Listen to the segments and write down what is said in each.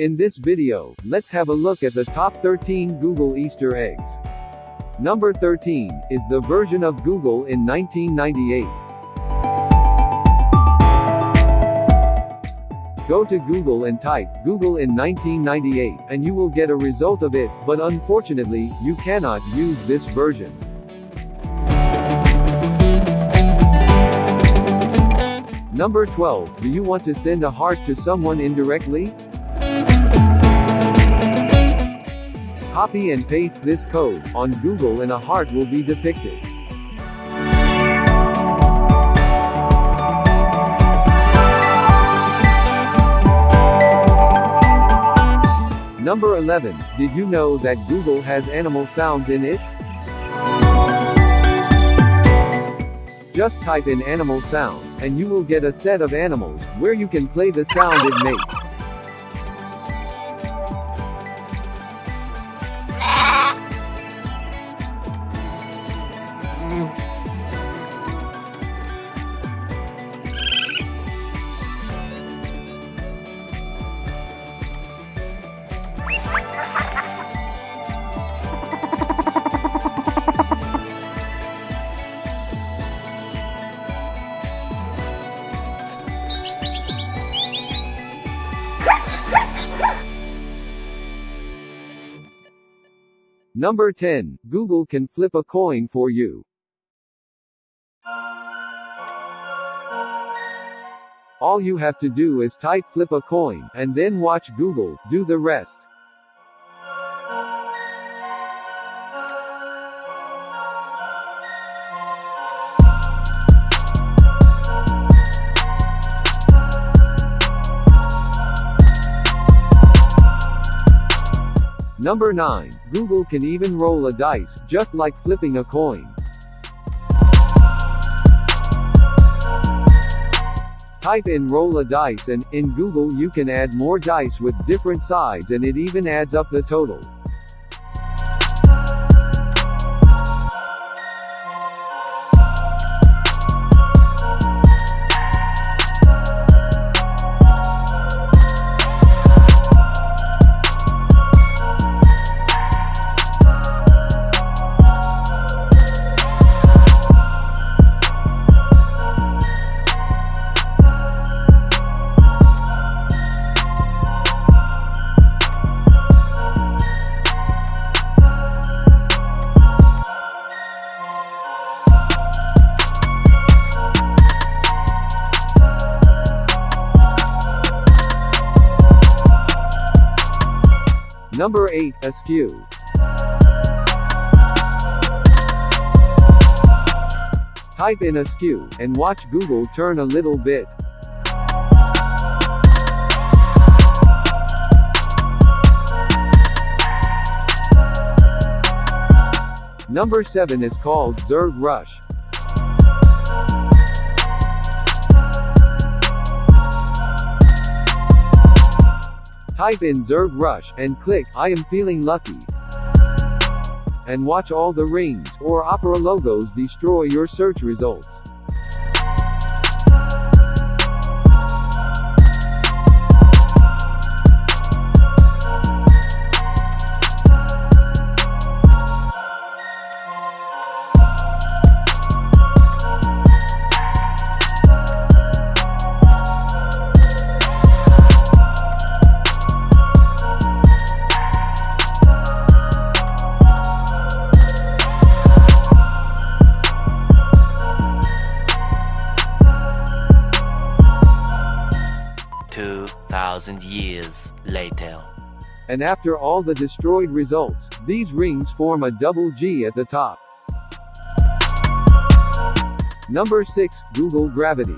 In this video, let's have a look at the top 13 Google Easter eggs. Number 13 is the version of Google in 1998. Go to Google and type Google in 1998 and you will get a result of it, but unfortunately, you cannot use this version. Number 12. Do you want to send a heart to someone indirectly? Copy and paste this code on Google and a heart will be depicted. Number 11. Did you know that Google has animal sounds in it? Just type in animal sounds, and you will get a set of animals, where you can play the sound it makes. Number 10. Google can flip a coin for you. All you have to do is type flip a coin, and then watch Google do the rest. Number 9. Google can even roll a dice, just like flipping a coin. Type in roll a dice and, in Google you can add more dice with different sides and it even adds up the total. Number 8. Askew. Type in askew, and watch Google turn a little bit. Number 7 is called Zerg Rush. Type in Zerg Rush, and click, I am feeling lucky. And watch all the rings, or opera logos destroy your search results. years later. And after all the destroyed results, these rings form a double G at the top. Number 6, Google Gravity.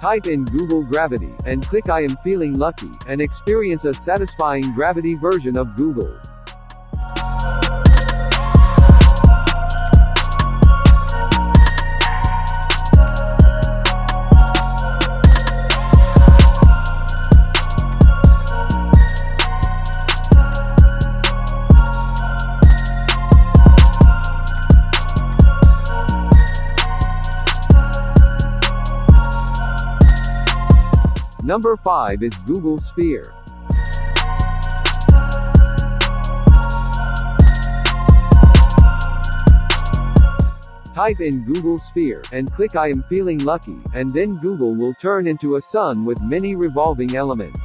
Type in Google Gravity, and click I am feeling lucky, and experience a satisfying gravity version of Google. Number 5 is Google Sphere. Type in Google Sphere, and click I am feeling lucky, and then Google will turn into a sun with many revolving elements.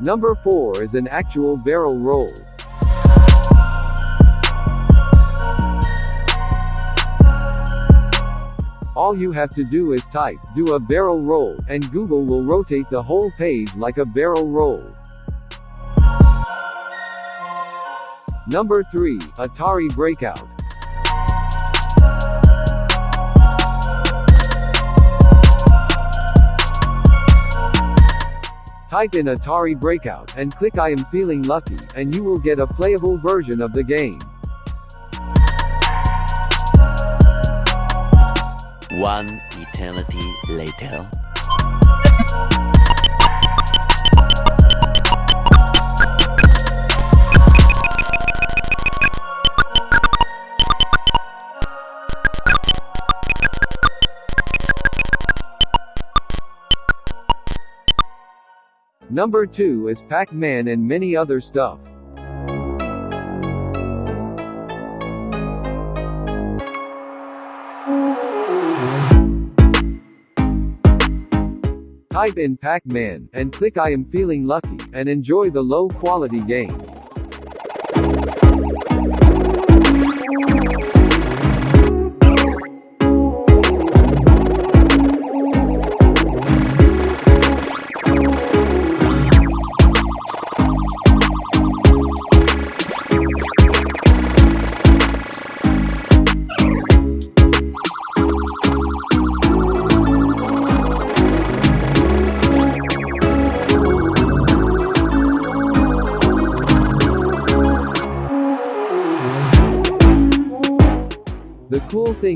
Number 4 is an actual barrel roll. All you have to do is type, do a barrel roll, and Google will rotate the whole page like a barrel roll. Number 3, Atari Breakout. Type in Atari Breakout, and click I am feeling lucky, and you will get a playable version of the game. One eternity later. Number 2 is Pac-Man and many other stuff. Type in Pac-Man, and click I am feeling lucky, and enjoy the low quality game.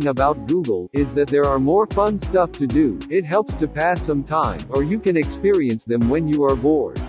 Thing about Google is that there are more fun stuff to do. It helps to pass some time, or you can experience them when you are bored.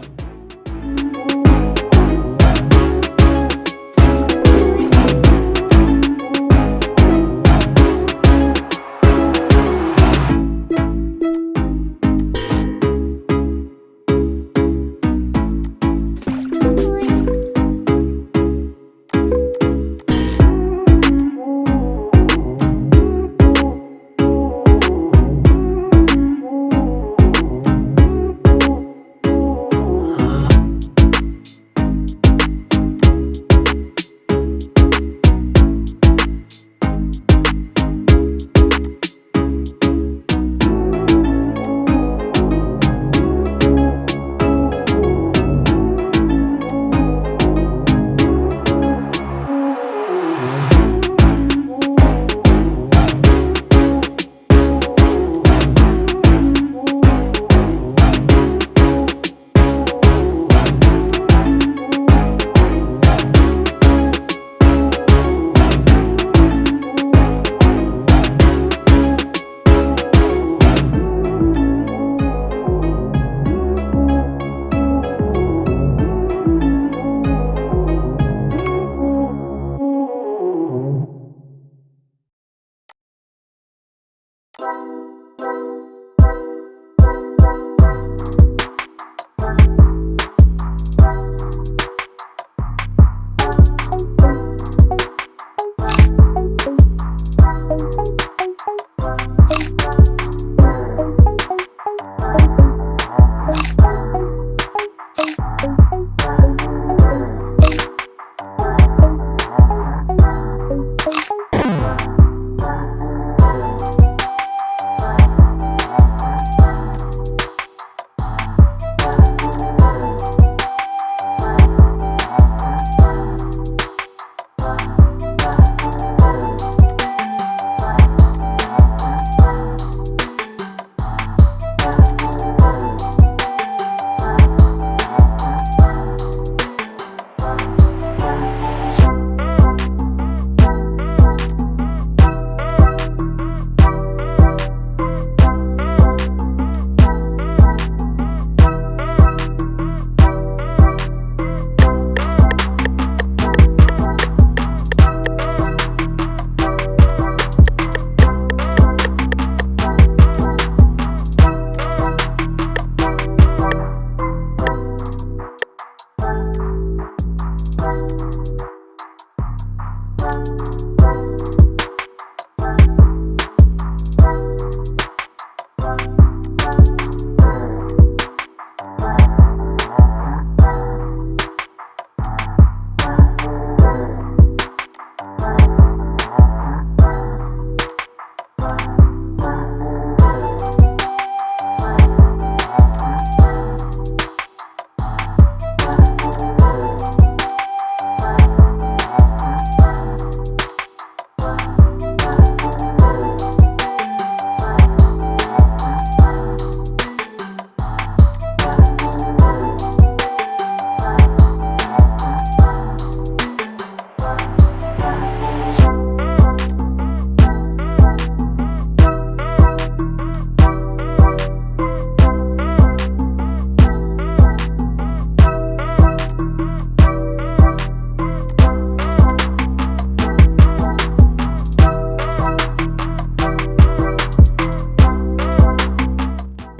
you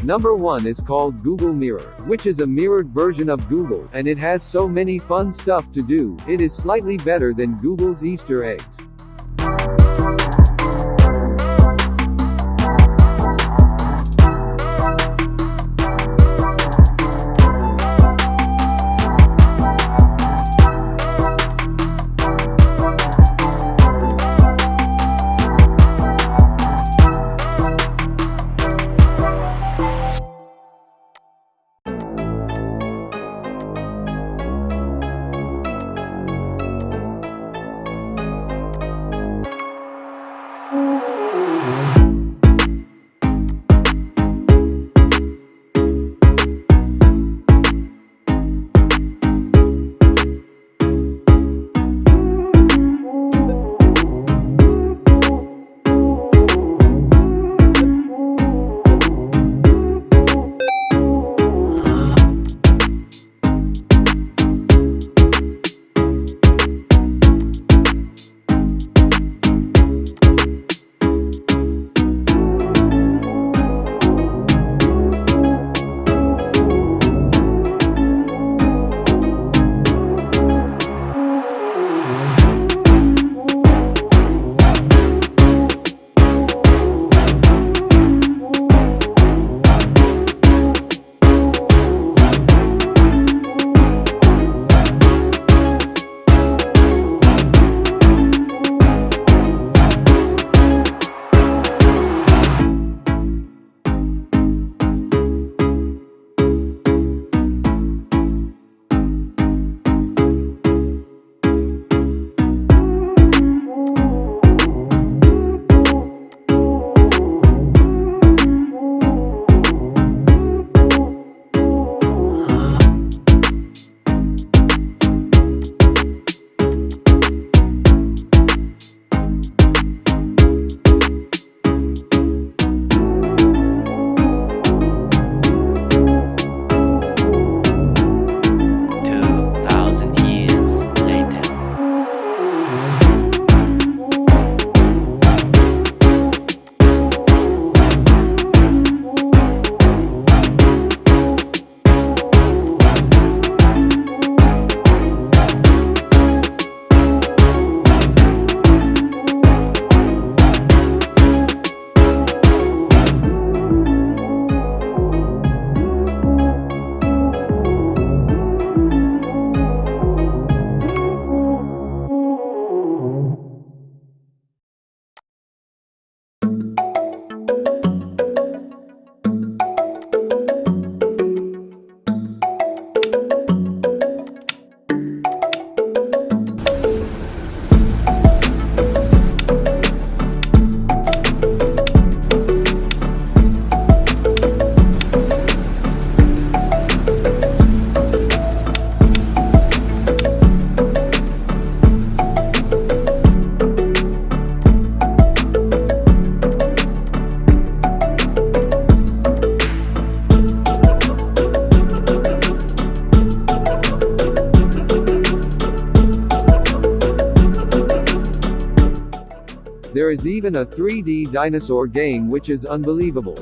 Number 1 is called Google Mirror, which is a mirrored version of Google, and it has so many fun stuff to do, it is slightly better than Google's Easter eggs. There is even a 3D dinosaur game which is unbelievable.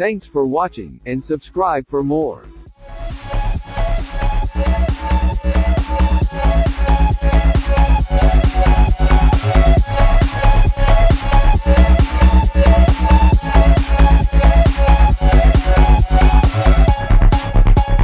Thanks for watching, and subscribe for more.